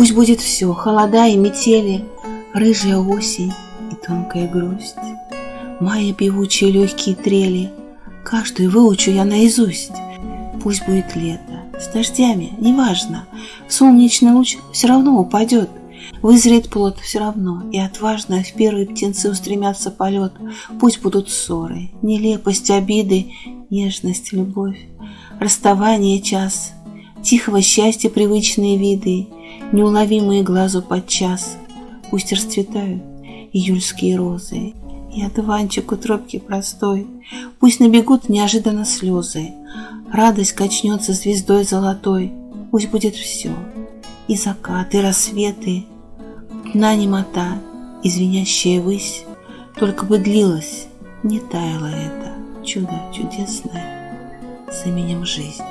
Пусть будет все, холода и метели, Рыжая осень и тонкая грусть, Мая певучие легкие трели, Каждую выучу я наизусть. Пусть будет лето, с дождями, неважно, Солнечный луч все равно упадет, Вызреет плод все равно, и отважно В первые птенцы устремятся полет. Пусть будут ссоры, нелепость, обиды, Нежность, любовь, расставание час, Тихого счастья привычные виды, Неуловимые глазу подчас. Пусть расцветают июльские розы, И одуванчик у тропки простой, Пусть набегут неожиданно слезы, Радость качнется звездой золотой, Пусть будет все, и закат, и рассветы, Дна немота и звенящая высь, Только бы длилось, не таяло это Чудо чудесное с именем жизнь.